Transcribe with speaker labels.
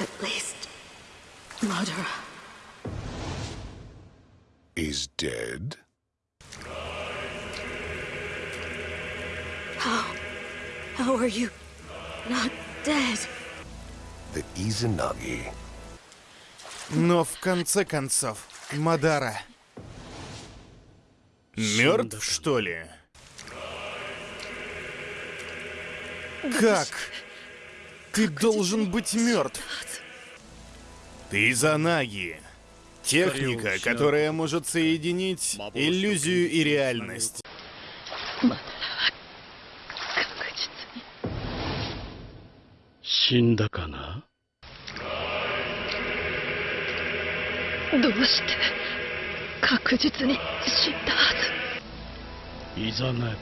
Speaker 1: At least, Madara.
Speaker 2: Is dead?
Speaker 1: How? How are you not dead?
Speaker 2: The Izanagi.
Speaker 3: Но в конце концов, Мадара... Мертв, что ли? Как? Ты должен быть мертв. Ты Занаги. Техника, которая может соединить иллюзию и реальность.
Speaker 1: 確実に。
Speaker 4: 死んだかな
Speaker 1: どうして確実に死んだはず。
Speaker 4: イザナギ